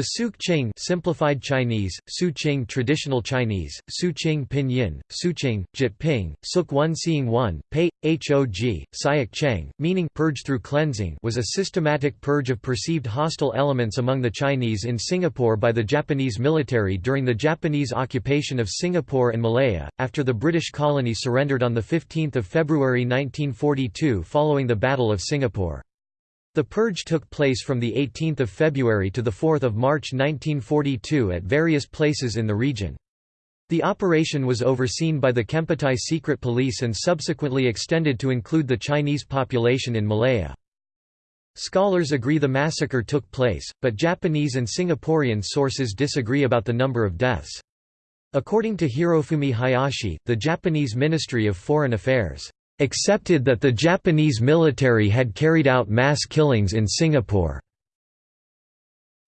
The Suk-Ching simplified Chinese, Su-Ching traditional Chinese, Su-Ching pinyin, Su-Ching, Jit-Ping, Suk-One Seeing One, Pei, Hog, Siak Cheng, meaning purge through cleansing was a systematic purge of perceived hostile elements among the Chinese in Singapore by the Japanese military during the Japanese occupation of Singapore and Malaya, after the British colony surrendered on 15 February 1942 following the Battle of Singapore. The purge took place from 18 February to 4 March 1942 at various places in the region. The operation was overseen by the Kempeitai Secret Police and subsequently extended to include the Chinese population in Malaya. Scholars agree the massacre took place, but Japanese and Singaporean sources disagree about the number of deaths. According to Hirofumi Hayashi, the Japanese Ministry of Foreign Affairs accepted that the Japanese military had carried out mass killings in Singapore.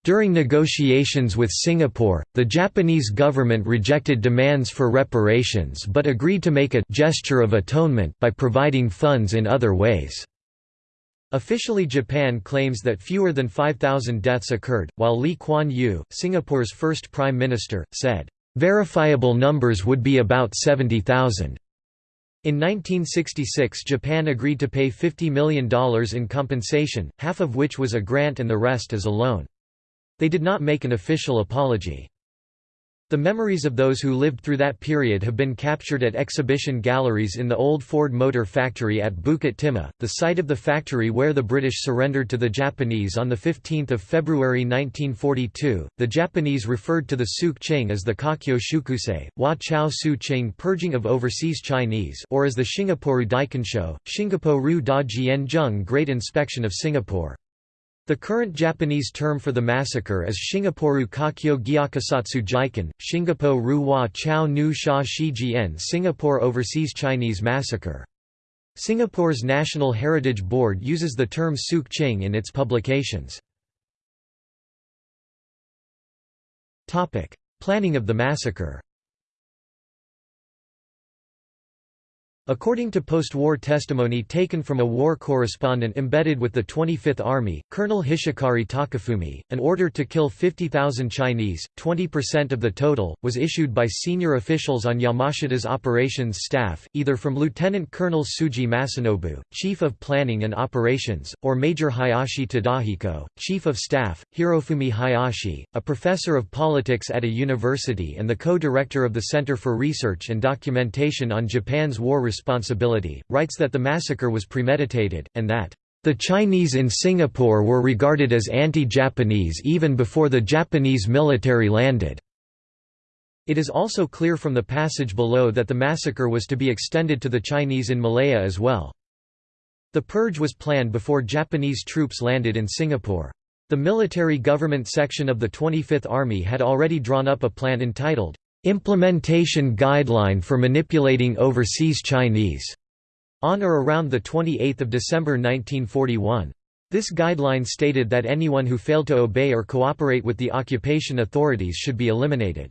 During negotiations with Singapore, the Japanese government rejected demands for reparations but agreed to make a «gesture of atonement» by providing funds in other ways. Officially Japan claims that fewer than 5,000 deaths occurred, while Lee Kuan Yew, Singapore's first prime minister, said, "...verifiable numbers would be about 70,000." In 1966 Japan agreed to pay $50 million in compensation, half of which was a grant and the rest as a loan. They did not make an official apology. The memories of those who lived through that period have been captured at exhibition galleries in the old Ford Motor Factory at Bukit Timah, the site of the factory where the British surrendered to the Japanese on 15 February 1942. The Japanese referred to the Suk Ching as the Kakyo Shukusei, Wa Chao Su Ching purging of overseas Chinese or as the Shingaporu Daikansho, Shingaporu Da Zheng Great Inspection of Singapore. The current Japanese term for the massacre is Shingaporu Kakyo Gyakusatsu Jiken, Shingapo Ruwa Chao Nu Sha Shi Singapore Overseas Chinese Massacre. Singapore's National Heritage Board uses the term Suk Ching in its publications. Planning of the massacre According to post-war testimony taken from a war correspondent embedded with the 25th Army, Colonel Hishikari Takafumi, an order to kill 50,000 Chinese, 20% of the total, was issued by senior officials on Yamashita's operations staff, either from Lieutenant Colonel Tsuji Masanobu, Chief of Planning and Operations, or Major Hayashi Tadahiko, Chief of Staff, Hirofumi Hayashi, a professor of politics at a university and the co-director of the Center for Research and Documentation on Japan's War responsibility, writes that the massacre was premeditated, and that, "...the Chinese in Singapore were regarded as anti-Japanese even before the Japanese military landed." It is also clear from the passage below that the massacre was to be extended to the Chinese in Malaya as well. The purge was planned before Japanese troops landed in Singapore. The military government section of the 25th Army had already drawn up a plan entitled, Implementation Guideline for Manipulating Overseas Chinese, on or around 28 December 1941. This guideline stated that anyone who failed to obey or cooperate with the occupation authorities should be eliminated.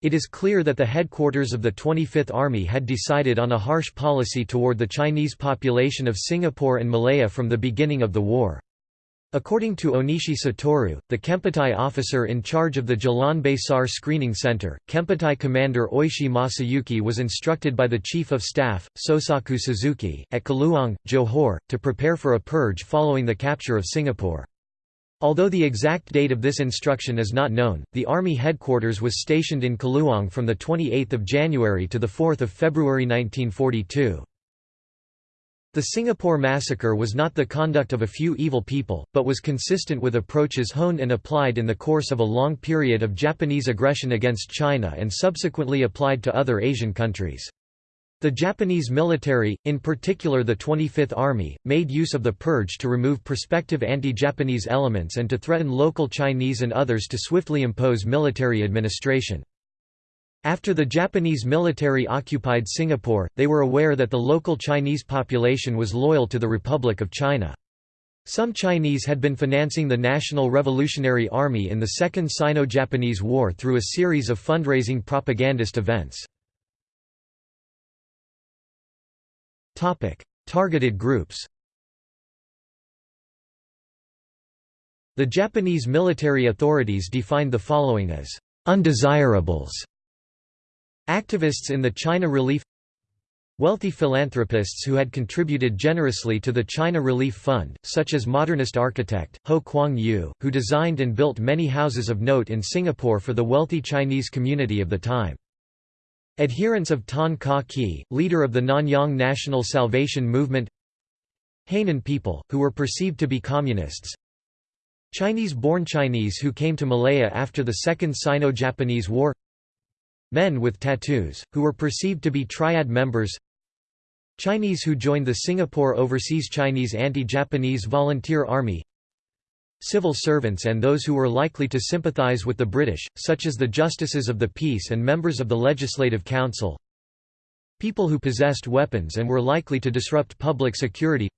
It is clear that the headquarters of the 25th Army had decided on a harsh policy toward the Chinese population of Singapore and Malaya from the beginning of the war. According to Onishi Satoru, the Kempeitai officer in charge of the Jalan Besar Screening Center, Kempeitai commander Oishi Masayuki was instructed by the Chief of Staff, Sosaku Suzuki, at Keluang, Johor, to prepare for a purge following the capture of Singapore. Although the exact date of this instruction is not known, the Army headquarters was stationed in Keluang from 28 January to 4 February 1942. The Singapore massacre was not the conduct of a few evil people, but was consistent with approaches honed and applied in the course of a long period of Japanese aggression against China and subsequently applied to other Asian countries. The Japanese military, in particular the 25th Army, made use of the purge to remove prospective anti-Japanese elements and to threaten local Chinese and others to swiftly impose military administration. After the Japanese military occupied Singapore, they were aware that the local Chinese population was loyal to the Republic of China. Some Chinese had been financing the National Revolutionary Army in the Second Sino-Japanese War through a series of fundraising propagandist events. Targeted groups The Japanese military authorities defined the following as undesirables. Activists in the China Relief Wealthy philanthropists who had contributed generously to the China Relief Fund, such as modernist architect, Ho Kwong Yew, who designed and built many houses of note in Singapore for the wealthy Chinese community of the time. Adherents of Tan Kah Kee, leader of the Nanyang National Salvation Movement. Hainan people, who were perceived to be communists. Chinese-born Chinese who came to Malaya after the Second Sino-Japanese War Men with tattoos, who were perceived to be triad members Chinese who joined the Singapore Overseas Chinese Anti-Japanese Volunteer Army Civil servants and those who were likely to sympathize with the British, such as the Justices of the Peace and members of the Legislative Council. People who possessed weapons and were likely to disrupt public security.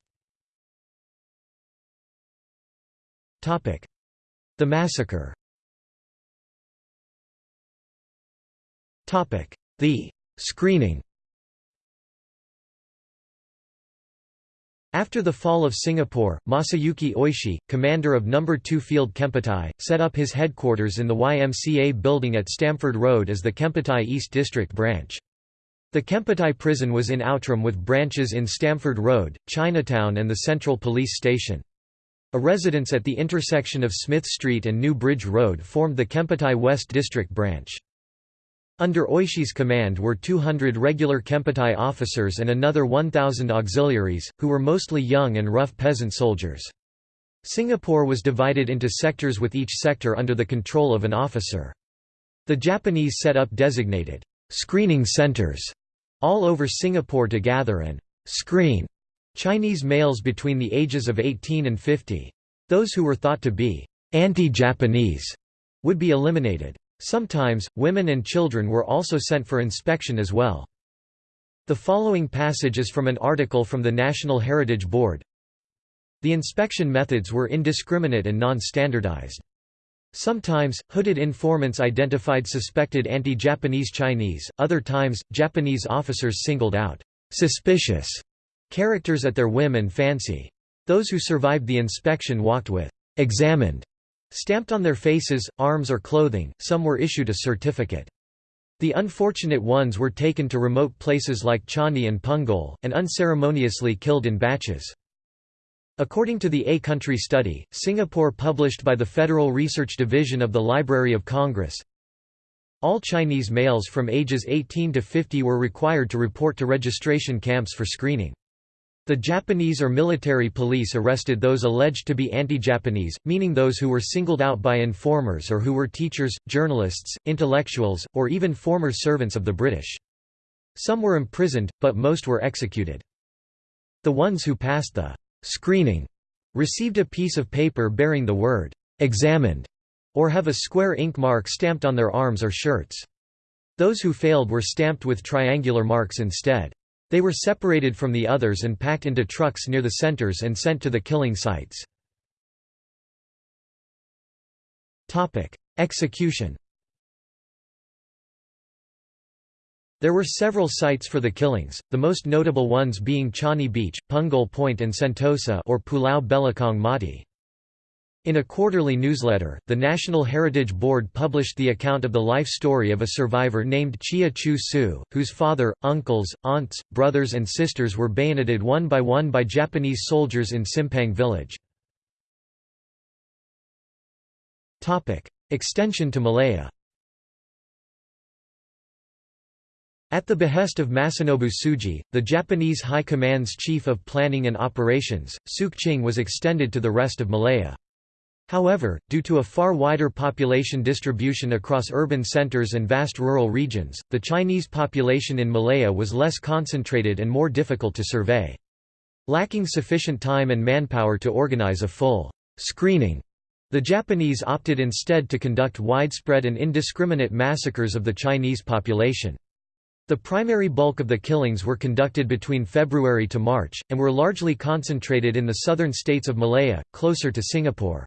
The massacre The screening After the fall of Singapore, Masayuki Oishi, commander of No. 2 Field Kempeitai, set up his headquarters in the YMCA building at Stamford Road as the Kempeitai East District branch. The Kempeitai prison was in Outram with branches in Stamford Road, Chinatown and the Central Police Station. A residence at the intersection of Smith Street and New Bridge Road formed the Kempeitai West District branch. Under Oishi's command were 200 regular Kempeitai officers and another 1,000 auxiliaries, who were mostly young and rough peasant soldiers. Singapore was divided into sectors with each sector under the control of an officer. The Japanese set up designated screening centers all over Singapore to gather and screen Chinese males between the ages of 18 and 50. Those who were thought to be anti-Japanese would be eliminated. Sometimes, women and children were also sent for inspection as well. The following passage is from an article from the National Heritage Board. The inspection methods were indiscriminate and non-standardized. Sometimes, hooded informants identified suspected anti-Japanese Chinese, other times, Japanese officers singled out «suspicious» characters at their whim and fancy. Those who survived the inspection walked with «examined» Stamped on their faces, arms or clothing, some were issued a certificate. The unfortunate ones were taken to remote places like Changi and Punggol, and unceremoniously killed in batches. According to the A Country Study, Singapore published by the Federal Research Division of the Library of Congress, all Chinese males from ages 18 to 50 were required to report to registration camps for screening. The Japanese or military police arrested those alleged to be anti-Japanese, meaning those who were singled out by informers or who were teachers, journalists, intellectuals, or even former servants of the British. Some were imprisoned, but most were executed. The ones who passed the screening received a piece of paper bearing the word examined or have a square ink mark stamped on their arms or shirts. Those who failed were stamped with triangular marks instead. They were separated from the others and packed into trucks near the centers and sent to the killing sites. Execution There were several sites for the killings, the most notable ones being Changi Beach, Punggol Point and Sentosa or Pulau Belakang Mati. In a quarterly newsletter, the National Heritage Board published the account of the life story of a survivor named Chia Chew Soo, whose father, uncles, aunts, brothers and sisters were bayoneted one by one by Japanese soldiers in Simpang village. Extension to Malaya At the behest of Masanobu Tsuji, the Japanese High Command's Chief of Planning and Operations, Sukching was extended to the rest of Malaya. However, due to a far wider population distribution across urban centers and vast rural regions, the Chinese population in Malaya was less concentrated and more difficult to survey. Lacking sufficient time and manpower to organize a full screening, the Japanese opted instead to conduct widespread and indiscriminate massacres of the Chinese population. The primary bulk of the killings were conducted between February to March, and were largely concentrated in the southern states of Malaya, closer to Singapore.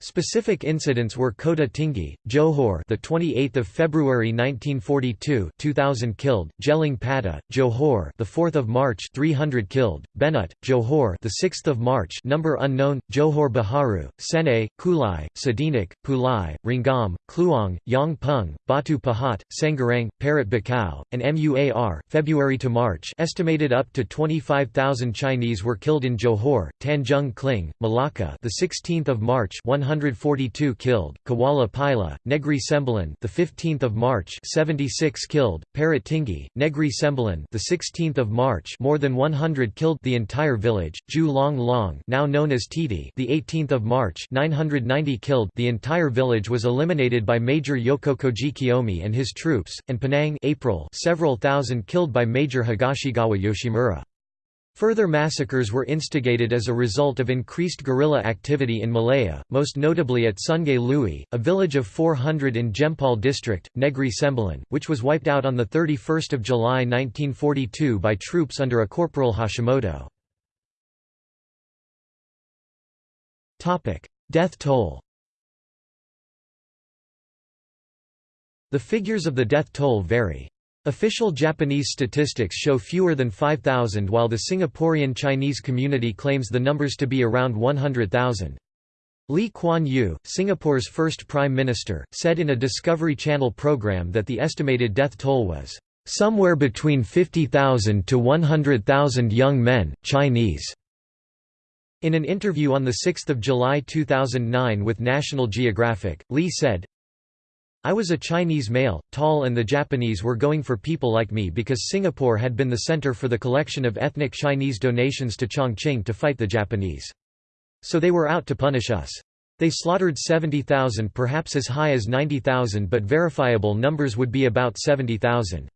Specific incidents were Kota Tinggi, Johor, the 28th of February 1942, 2000 killed; Gelang Patah, Johor, the 4th of March, 300 killed; Benut, Johor, the 6th of March, number unknown; Johor Baharu, Senai, Kulai, Sedenak, Pulai, Renggam, Kluang, Yong Peng, Batu Pahat, Senggarang, Parit Bakar, and Muar. February to March, estimated up to 25,000 Chinese were killed in Johor, Tanjung Kling, Malacca, the 16th of March, 142 killed, Kuala Pilah, Negri Sembilan, the 15th of March, 76 killed, Parit Tinggi, Negri Sembilan, the 16th of March, more than 100 killed, the entire village, Joo Loong Loong, now known as Titi, the 18th of March, 990 killed, the entire village was eliminated by Major Yokokoji Kiyomi and his troops, and Penang, April, several thousand killed by Major Higashigawa Yoshimura. Further massacres were instigated as a result of increased guerrilla activity in Malaya, most notably at Sungai Lui, a village of 400 in Jempol district, Negri Sembilan, which was wiped out on 31 July 1942 by troops under a Corporal Hashimoto. Death toll The figures of the death toll vary. Official Japanese statistics show fewer than 5,000 while the Singaporean Chinese community claims the numbers to be around 100,000. Lee Kuan Yew, Singapore's first Prime Minister, said in a Discovery Channel program that the estimated death toll was, "...somewhere between 50,000 to 100,000 young men, Chinese." In an interview on 6 July 2009 with National Geographic, Lee said, I was a Chinese male, tall and the Japanese were going for people like me because Singapore had been the center for the collection of ethnic Chinese donations to Chongqing to fight the Japanese. So they were out to punish us. They slaughtered 70,000 perhaps as high as 90,000 but verifiable numbers would be about 70,000.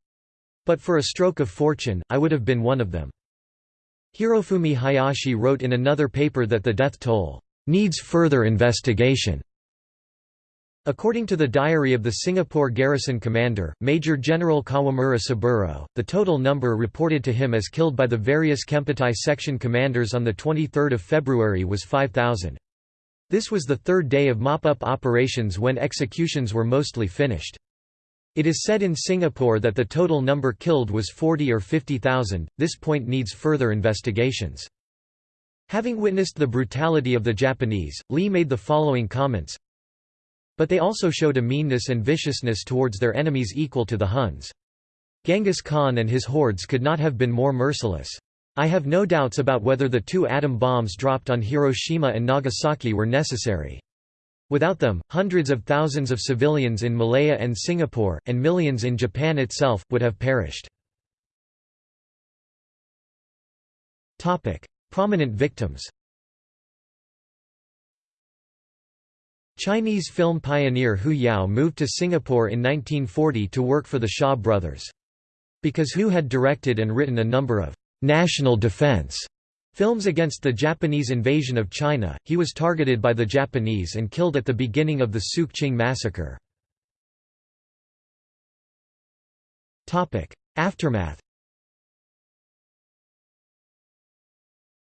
But for a stroke of fortune, I would have been one of them. Hirofumi Hayashi wrote in another paper that the death toll needs further investigation. According to the diary of the Singapore garrison commander, Major General Kawamura Saburo, the total number reported to him as killed by the various Kempeitai section commanders on 23 February was 5,000. This was the third day of mop-up operations when executions were mostly finished. It is said in Singapore that the total number killed was 40 or 50,000, this point needs further investigations. Having witnessed the brutality of the Japanese, Lee made the following comments but they also showed a meanness and viciousness towards their enemies equal to the Huns. Genghis Khan and his hordes could not have been more merciless. I have no doubts about whether the two atom bombs dropped on Hiroshima and Nagasaki were necessary. Without them, hundreds of thousands of civilians in Malaya and Singapore, and millions in Japan itself, would have perished. Prominent victims Chinese film pioneer Hou Yao moved to Singapore in 1940 to work for the Shaw brothers. Because Hou had directed and written a number of «national defense» films against the Japanese invasion of China, he was targeted by the Japanese and killed at the beginning of the Sook Ching massacre. Aftermath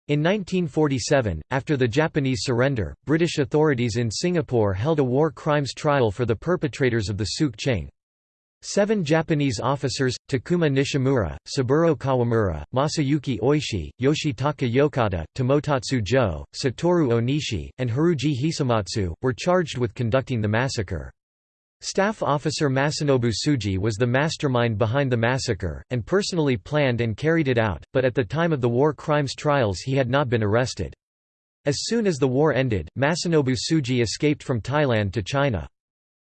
In 1947, after the Japanese surrender, British authorities in Singapore held a war crimes trial for the perpetrators of the Sook Ching. Seven Japanese officers, Takuma Nishimura, Saburo Kawamura, Masayuki Oishi, Yoshitaka Yokota, Tomotatsu Jo, Satoru Onishi, and Haruji Hisamatsu, were charged with conducting the massacre. Staff Officer Masanobu Tsuji was the mastermind behind the massacre, and personally planned and carried it out, but at the time of the war crimes trials he had not been arrested. As soon as the war ended, Masanobu Tsuji escaped from Thailand to China.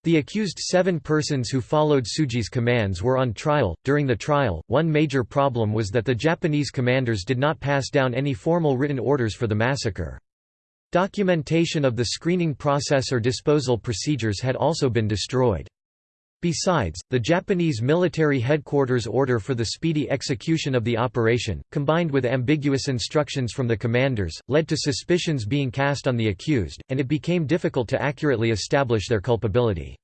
The accused seven persons who followed Tsuji's commands were on trial. During the trial, one major problem was that the Japanese commanders did not pass down any formal written orders for the massacre. Documentation of the screening process or disposal procedures had also been destroyed. Besides, the Japanese military headquarters order for the speedy execution of the operation, combined with ambiguous instructions from the commanders, led to suspicions being cast on the accused, and it became difficult to accurately establish their culpability.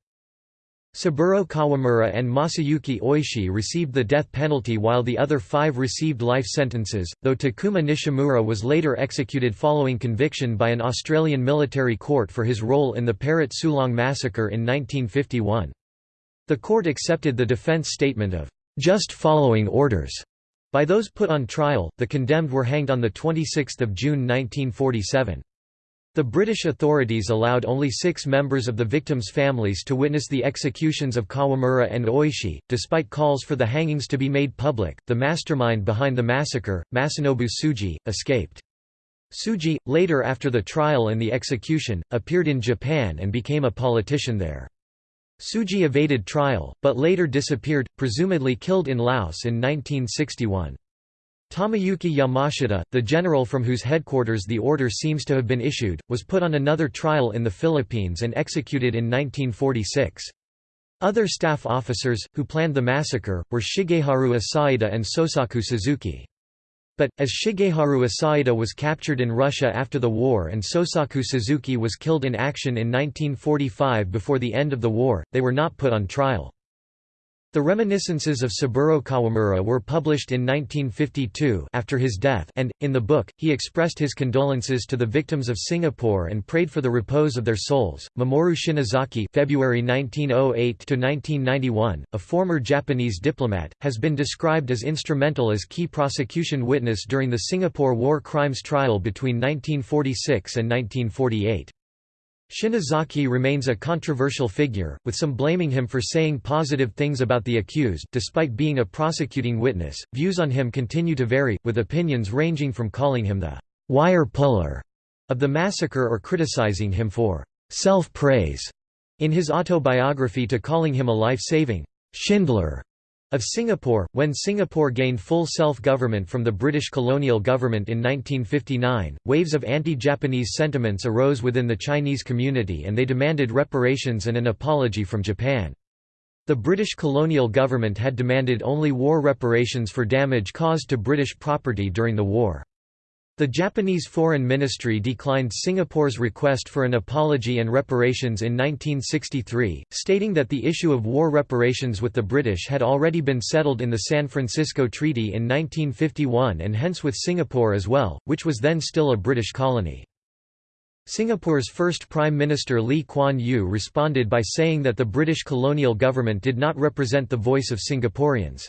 Saburo Kawamura and Masayuki Oishi received the death penalty while the other five received life sentences, though Takuma Nishimura was later executed following conviction by an Australian military court for his role in the Parit Sulong massacre in 1951. The court accepted the defense statement of just following orders by those put on trial. The condemned were hanged on the 26th of June 1947. The British authorities allowed only six members of the victims' families to witness the executions of Kawamura and Oishi, despite calls for the hangings to be made public. The mastermind behind the massacre, Masanobu Tsuji, escaped. Tsuji, later after the trial and the execution, appeared in Japan and became a politician there. Tsuji evaded trial, but later disappeared, presumably killed in Laos in 1961. Tomoyuki Yamashita, the general from whose headquarters the order seems to have been issued, was put on another trial in the Philippines and executed in 1946. Other staff officers, who planned the massacre, were Shigeharu Asaida and Sosaku Suzuki. But, as Shigeharu Asaida was captured in Russia after the war and Sosaku Suzuki was killed in action in 1945 before the end of the war, they were not put on trial. The reminiscences of Saburo Kawamura were published in 1952 after his death and, in the book, he expressed his condolences to the victims of Singapore and prayed for the repose of their souls. Mamoru Shinozaki February 1908 a former Japanese diplomat, has been described as instrumental as key prosecution witness during the Singapore war crimes trial between 1946 and 1948. Shinozaki remains a controversial figure, with some blaming him for saying positive things about the accused. Despite being a prosecuting witness, views on him continue to vary, with opinions ranging from calling him the wire puller of the massacre or criticizing him for self praise in his autobiography to calling him a life saving Schindler of Singapore, when Singapore gained full self-government from the British colonial government in 1959, waves of anti-Japanese sentiments arose within the Chinese community and they demanded reparations and an apology from Japan. The British colonial government had demanded only war reparations for damage caused to British property during the war. The Japanese Foreign Ministry declined Singapore's request for an apology and reparations in 1963, stating that the issue of war reparations with the British had already been settled in the San Francisco Treaty in 1951 and hence with Singapore as well, which was then still a British colony. Singapore's first Prime Minister Lee Kuan Yew responded by saying that the British colonial government did not represent the voice of Singaporeans.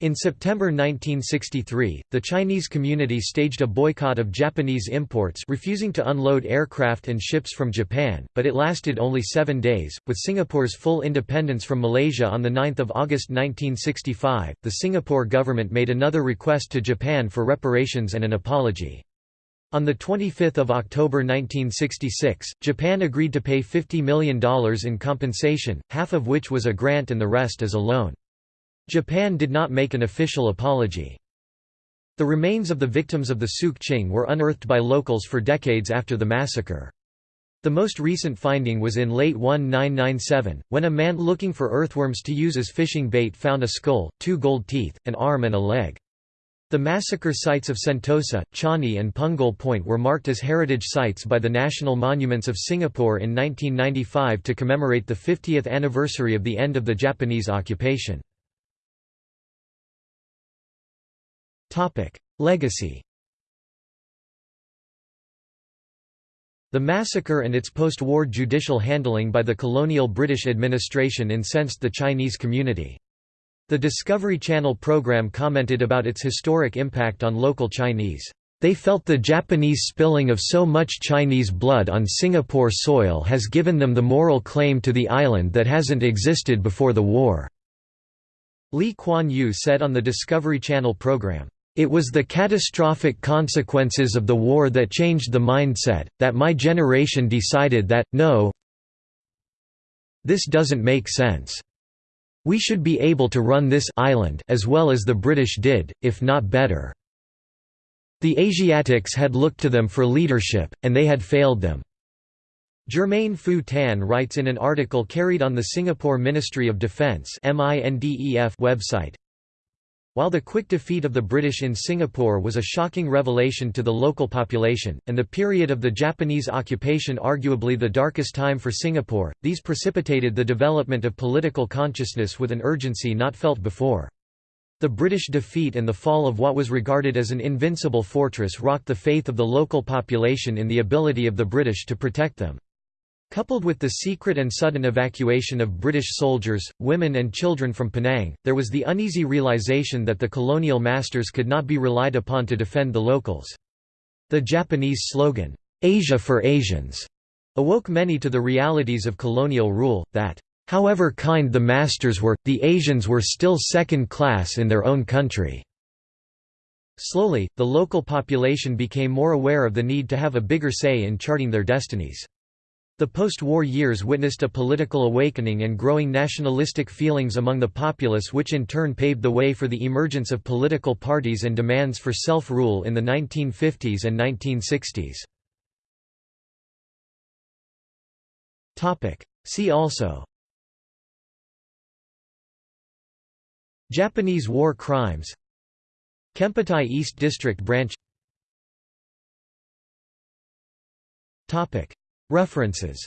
In September 1963, the Chinese community staged a boycott of Japanese imports refusing to unload aircraft and ships from Japan, but it lasted only seven days. With Singapore's full independence from Malaysia on 9 August 1965, the Singapore government made another request to Japan for reparations and an apology. On 25 October 1966, Japan agreed to pay $50 million in compensation, half of which was a grant and the rest as a loan. Japan did not make an official apology. The remains of the victims of the Suk Ching were unearthed by locals for decades after the massacre. The most recent finding was in late 1997, when a man looking for earthworms to use as fishing bait found a skull, two gold teeth, an arm and a leg. The massacre sites of Sentosa, Changi and Punggol Point were marked as heritage sites by the National Monuments of Singapore in 1995 to commemorate the 50th anniversary of the end of the Japanese occupation. Legacy The massacre and its post-war judicial handling by the colonial British administration incensed the Chinese community. The Discovery Channel program commented about its historic impact on local Chinese. They felt the Japanese spilling of so much Chinese blood on Singapore soil has given them the moral claim to the island that hasn't existed before the war." Lee Kuan Yew said on the Discovery Channel program. It was the catastrophic consequences of the war that changed the mindset, that my generation decided that, no this doesn't make sense. We should be able to run this island as well as the British did, if not better. The Asiatics had looked to them for leadership, and they had failed them. Germain Fu Tan writes in an article carried on the Singapore Ministry of Defence website, While the quick defeat of the British in Singapore was a shocking revelation to the local population, and the period of the Japanese occupation arguably the darkest time for Singapore, these precipitated the development of political consciousness with an urgency not felt before. The British defeat and the fall of what was regarded as an invincible fortress rocked the faith of the local population in the ability of the British to protect them. Coupled with the secret and sudden evacuation of British soldiers, women and children from Penang, there was the uneasy realization that the colonial masters could not be relied upon to defend the locals. The Japanese slogan, "'Asia for Asians' awoke many to the realities of colonial rule, that, "'however kind the masters were, the Asians were still second class in their own country." Slowly, the local population became more aware of the need to have a bigger say in charting their destinies. The post-war years witnessed a political awakening and growing nationalistic feelings among the populace which in turn paved the way for the emergence of political parties and demands for self-rule in the 1950s and 1960s. See also Japanese war crimes Kempeitai East District Branch References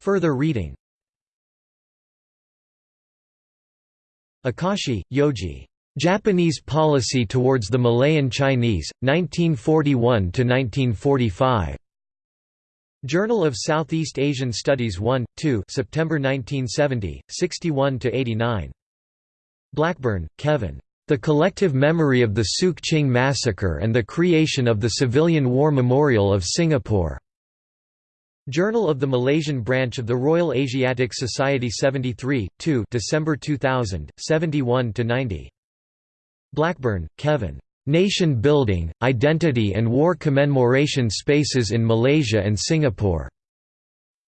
Further reading Akashi, Yoji. Japanese Policy Towards the Malayan Chinese, 1941–1945. Journal of Southeast Asian Studies 1, 2 September 1970, 61–89. Blackburn, Kevin. The Collective Memory of the Suk Ching Massacre and the Creation of the Civilian War Memorial of Singapore. Journal of the Malaysian Branch of the Royal Asiatic Society 73, 2 December 2000, 71–90. Blackburn, Kevin. Nation Building, Identity and War Commemoration Spaces in Malaysia and Singapore.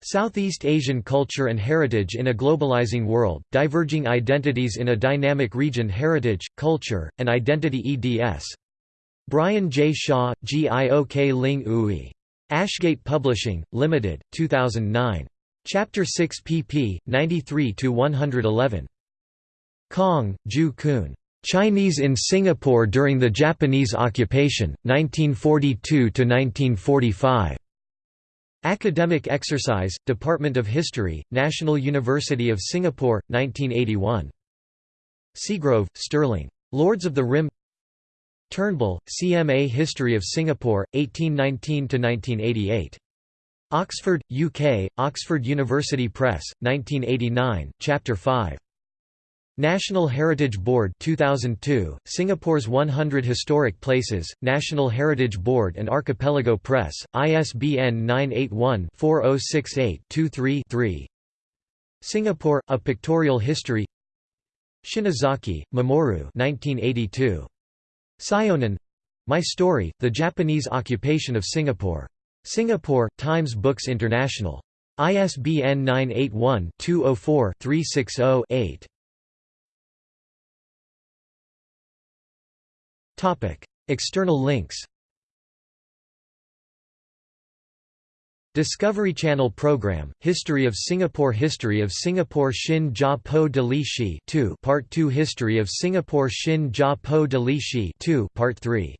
Southeast Asian Culture and Heritage in a Globalizing World, Diverging Identities in a Dynamic Region Heritage, Culture, and Identity eds. Brian J. Shaw, Giok Ling Ooi. Ashgate Publishing, Limited, 2009. Chapter 6 pp. 93–111. Kong, Ju Kun. Chinese in Singapore during the Japanese occupation, 1942–1945. Academic Exercise, Department of History, National University of Singapore, 1981. Seagrave, Sterling. Lords of the Rim Turnbull, CMA History of Singapore, 1819–1988. Oxford, UK, Oxford University Press, 1989, Chapter 5. National Heritage Board 2002, Singapore's 100 Historic Places, National Heritage Board and Archipelago Press, ISBN 981-4068-23-3 Singapore, A Pictorial History Shinozaki, Mamoru 1982. Syonan My Story, The Japanese Occupation of Singapore. Singapore, Times Books International. ISBN 981 204 360 8. External links Discovery Channel program, History of Singapore History of Singapore Shin Jia Po de Li Shi 2 Part 2 History of Singapore Shin Jia Po de Li Shi 2 Part 3